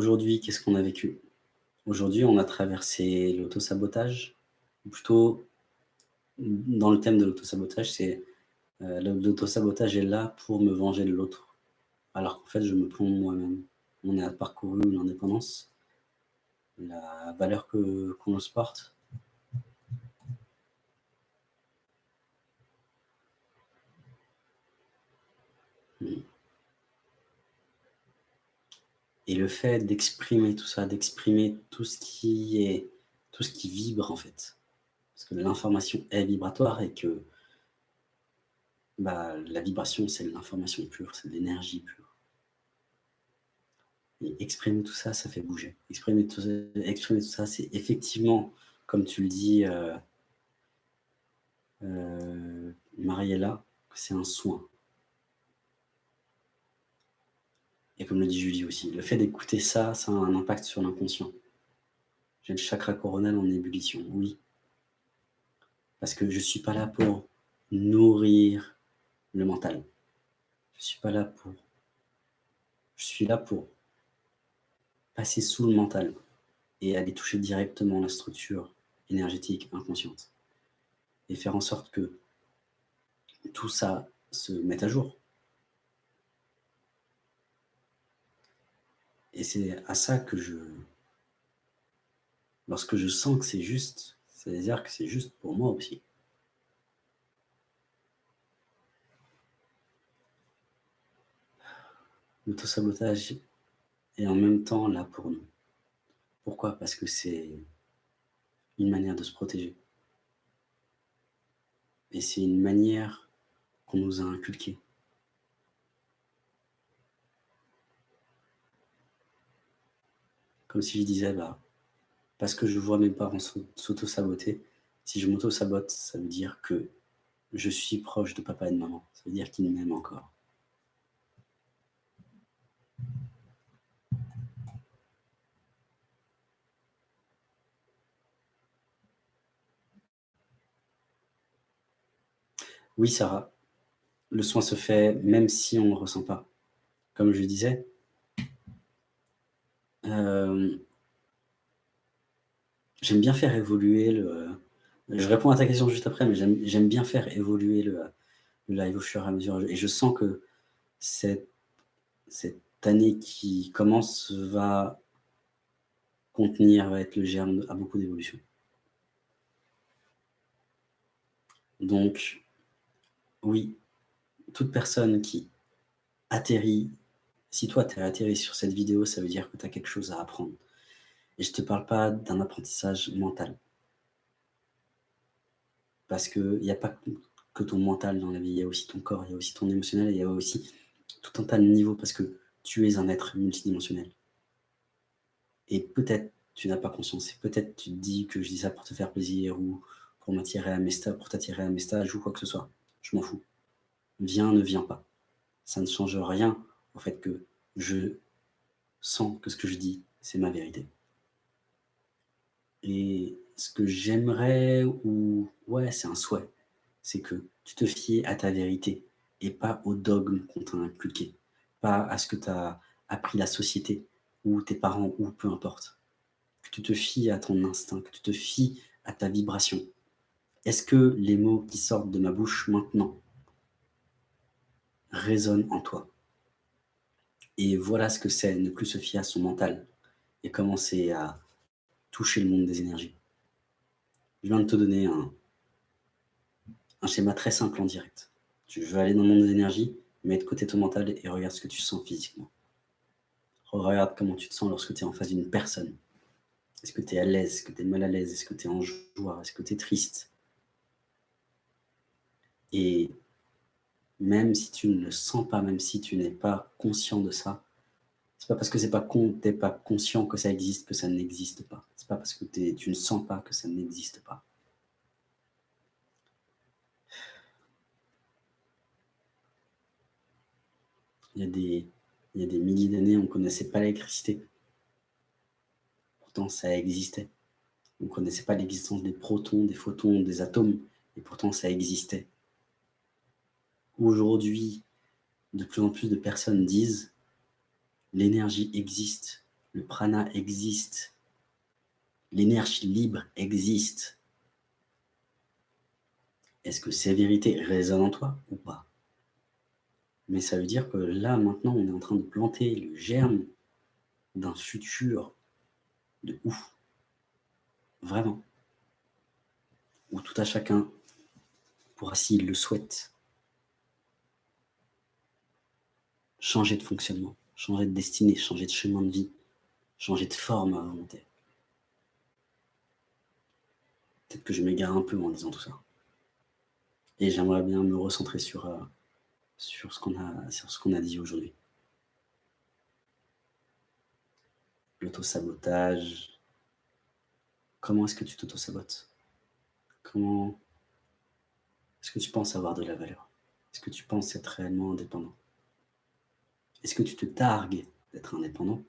aujourd'hui, qu'est-ce qu'on a vécu? Aujourd'hui, on a traversé l'autosabotage, plutôt, dans le thème de l'autosabotage, c'est euh, l'autosabotage est là pour me venger de l'autre, alors qu'en fait, je me plombe moi-même. On a parcouru l'indépendance, la valeur qu'on se porte, Et le fait d'exprimer tout ça, d'exprimer tout ce qui est, tout ce qui vibre en fait. Parce que l'information est vibratoire et que bah, la vibration, c'est l'information pure, c'est l'énergie pure. Et exprimer tout ça, ça fait bouger. Exprimer tout ça, c'est effectivement, comme tu le dis, euh, euh, Mariella, c'est un soin. Et comme le dit Julie aussi, le fait d'écouter ça, ça a un impact sur l'inconscient. J'ai le chakra coronal en ébullition, oui. Parce que je ne suis pas là pour nourrir le mental. Je ne suis pas là pour... Je suis là pour passer sous le mental et aller toucher directement la structure énergétique inconsciente. Et faire en sorte que tout ça se mette à jour. Et c'est à ça que je... Lorsque je sens que c'est juste, c'est-à-dire que c'est juste pour moi aussi. L'autosabotage est en même temps là pour nous. Pourquoi? Parce que c'est une manière de se protéger. Et c'est une manière qu'on nous a inculquée. Comme si je disais, bah, parce que je vois mes parents s'auto-saboter, si je m'auto-sabote, ça veut dire que je suis proche de papa et de maman. Ça veut dire qu'ils m'aiment encore. Oui, Sarah, le soin se fait même si on ne le ressent pas. Comme je disais, euh, j'aime bien faire évoluer le... Je réponds à ta question juste après, mais j'aime bien faire évoluer le, live au fur et à mesure. Et je sens que cette, cette année qui commence va contenir, va être le germe à beaucoup d'évolution. Donc, oui, toute personne qui atterrit si toi, tu es atterri sur cette vidéo, ça veut dire que tu as quelque chose à apprendre. Et je ne te parle pas d'un apprentissage mental. Parce qu'il n'y a pas que ton mental dans la vie, il y a aussi ton corps, il y a aussi ton émotionnel, il y a aussi tout un tas de niveaux, parce que tu es un être multidimensionnel. Et peut-être tu n'as pas conscience, et peut-être tu te dis que je dis ça pour te faire plaisir, ou pour m'attirer à mes stages, pour t'attirer à mes stages, ou quoi que ce soit. Je m'en fous. Viens, ne viens pas. Ça ne change rien au fait que je sens que ce que je dis, c'est ma vérité. Et ce que j'aimerais, ou ouais, c'est un souhait, c'est que tu te fies à ta vérité et pas au dogme qu'on t'a inculqué, pas à ce que tu as appris la société, ou tes parents, ou peu importe. Que tu te fies à ton instinct, que tu te fies à ta vibration. Est-ce que les mots qui sortent de ma bouche maintenant résonnent en toi? Et voilà ce que c'est, ne plus se fier à son mental et commencer à toucher le monde des énergies. Je viens de te donner un, schéma très simple en direct. Tu veux aller dans le monde des énergies, mets de côté ton mental et regarde ce que tu sens physiquement. Regarde comment tu te sens lorsque tu es en face d'une personne. Est-ce que tu es à l'aise? Est-ce que tu es mal à l'aise? Est-ce que tu es en joie? Est-ce que tu es triste? Et même si tu ne le sens pas, même si tu n'es pas conscient de ça, c'est pas parce que c'est pas con, pas conscient que ça existe que ça n'existe pas. C'est pas parce que tu ne sens pas que ça n'existe pas. Il y a des, il y a des milliers d'années, on ne connaissait pas l'électricité. Pourtant, ça existait. On ne connaissait pas l'existence des protons, des photons, des atomes, et pourtant ça existait aujourd'hui, de plus en plus de personnes disent l'énergie existe, le prana existe, l'énergie libre existe. Est-ce que ces vérités résonnent en toi ou pas? Mais ça veut dire que là, maintenant, on est en train de planter le germe d'un futur de ouf. Vraiment. Où tout à chacun pourra, s'il le souhaite, changer de fonctionnement, changer de destinée, changer de chemin de vie, changer de forme à volonté. Peut-être que je m'égare un peu en disant tout ça. Et j'aimerais bien me recentrer sur, euh, ce qu'on a, sur ce qu'on a dit aujourd'hui. L'autosabotage. Comment est-ce que tu t'auto-sabotes? Comment est-ce que tu penses avoir de la valeur? Est-ce que tu penses être réellement indépendant? Est-ce que tu te targues d'être indépendant?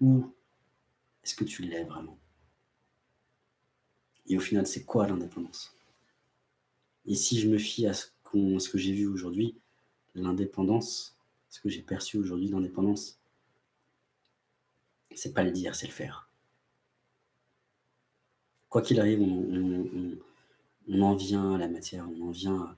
Ou est-ce que tu l'es vraiment? Et au final, c'est quoi l'indépendance? Et si je me fie à ce, que j'ai vu aujourd'hui, l'indépendance, ce que j'ai perçu aujourd'hui, l'indépendance, c'est pas le dire, c'est le faire. Quoi qu'il arrive, on, on en vient à la matière, on en vient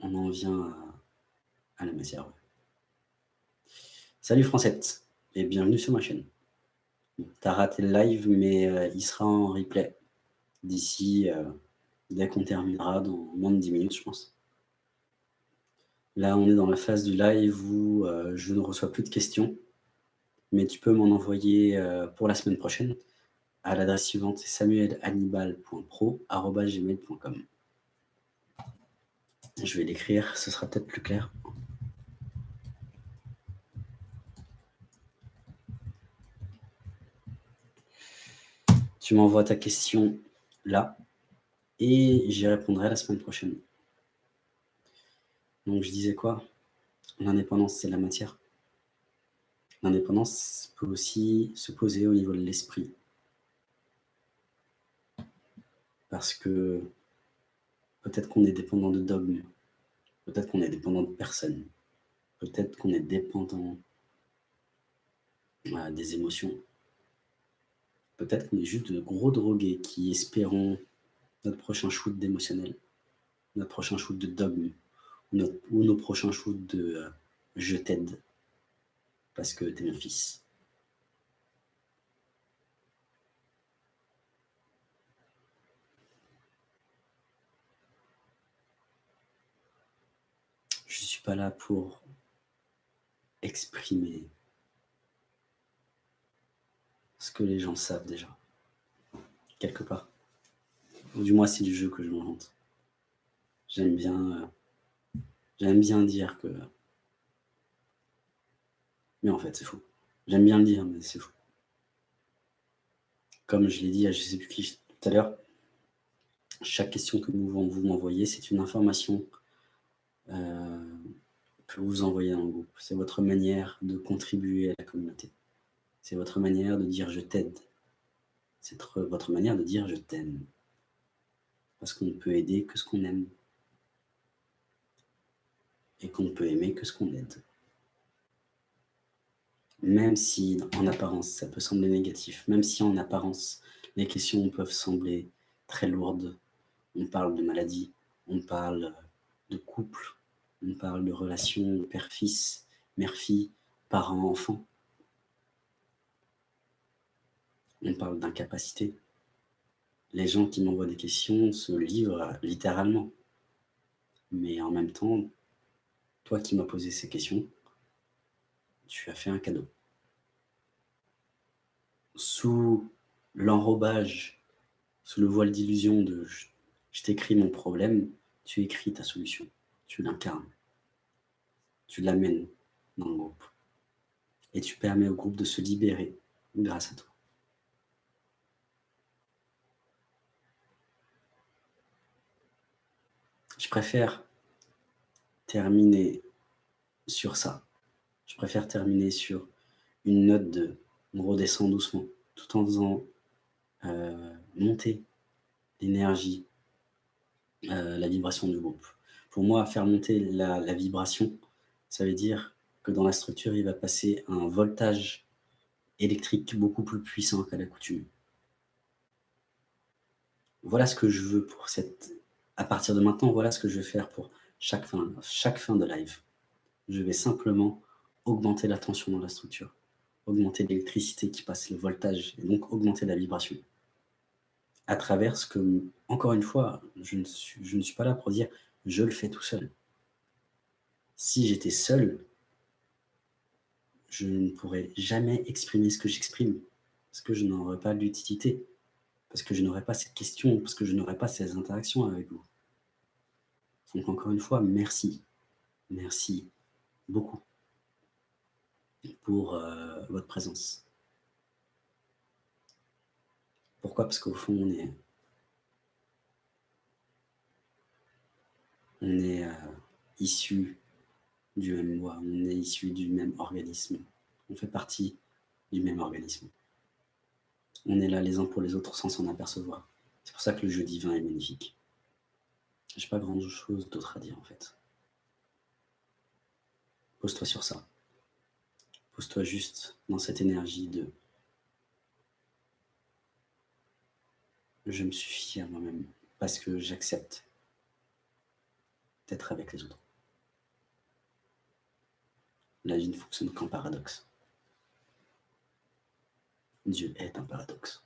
on en vient à, la matière. Salut Francette et bienvenue sur ma chaîne. T'as raté le live, mais euh, il sera en replay d'ici, euh, dès qu'on terminera, dans moins de 10 minutes, je pense. Là, on est dans la phase du live où euh, je ne reçois plus de questions, mais tu peux m'en envoyer pour la semaine prochaine à l'adresse suivante, c'est samuelhannibal.pro.gmail.com. Je vais l'écrire, ce sera peut-être plus clair. Tu m'envoies ta question là et j'y répondrai la semaine prochaine. Donc je disais quoi? L'indépendance, c'est la matière. L'indépendance peut aussi se poser au niveau de l'esprit. Parce que peut-être qu'on est dépendant de dogmes, peut-être qu'on est dépendant de personnes, peut-être qu'on est dépendant des émotions. Peut-être qu'on est juste de gros drogués qui espérons notre prochain shoot d'émotionnel, notre prochain shoot de dogme, ou, nos prochains shoots de euh, je t'aide parce que t'es mon fils. Là pour exprimer ce que les gens savent déjà, quelque part. Ou du moins, c'est du jeu que je m'invente. J'aime bien, euh, j'aime bien dire que... Mais en fait, c'est faux. J'aime bien le dire, mais c'est faux. Comme je l'ai dit à je sais plus qui tout à l'heure, chaque question que vous m'envoyez, c'est une information euh, que vous envoyez dans le groupe. C'est votre manière de contribuer à la communauté. C'est votre manière de dire « je t'aide ». C'est votre manière de dire « je t'aime ». Parce qu'on ne peut aider que ce qu'on aime. Et qu'on ne peut aimer que ce qu'on aide. Même si, en apparence, ça peut sembler négatif, même si, en apparence, les questions peuvent sembler très lourdes, on parle de maladie, on parle de couple, on parle de relations père-fils, mère-fille, parent-enfant. On parle d'incapacité. Les gens qui m'envoient des questions se livrent littéralement. Mais en même temps, toi qui m'as posé ces questions, tu as fait un cadeau. Sous l'enrobage, sous le voile d'illusion de je t'écris mon problème, tu écris ta solution tu l'incarnes, tu l'amènes dans le groupe. Et tu permets au groupe de se libérer grâce à toi. Je préfère terminer sur ça. Je préfère terminer sur une note de on redescend doucement, tout en faisant euh, monter l'énergie, euh, la vibration du groupe pour moi, faire monter la, vibration, Ça veut dire que dans la structure, il va passer un voltage électrique beaucoup plus puissant qu'à l'accoutumée. Voilà ce que je veux pour cette... À partir de maintenant, voilà ce que je vais faire pour chaque fin, chaque fin de live. Je vais simplement augmenter la tension dans la structure, augmenter l'électricité qui passe, le voltage, et donc augmenter la vibration. À travers ce que, encore une fois, je ne suis, je ne suis pas là pour dire « je le fais tout seul ». Si j'étais seul, je ne pourrais jamais exprimer ce que j'exprime, parce que je n'aurais pas l'utilité, parce que je n'aurais pas cette question, parce que je n'aurais pas ces interactions avec vous. Donc encore une fois, merci. Merci beaucoup pour euh, votre présence. Pourquoi? Parce qu'au fond, on est, on est euh, issu du même moi, on est issu du même organisme, on fait partie du même organisme. On est là les uns pour les autres sans s'en apercevoir. C'est pour ça que le jeu divin est magnifique. J'ai pas grand chose d'autre à dire en fait. Pose-toi sur ça. Pose-toi juste dans cette énergie de je me suffis à moi-même parce que j'accepte d'être avec les autres. La vie ne fonctionne qu'en paradoxe. Dieu est un paradoxe.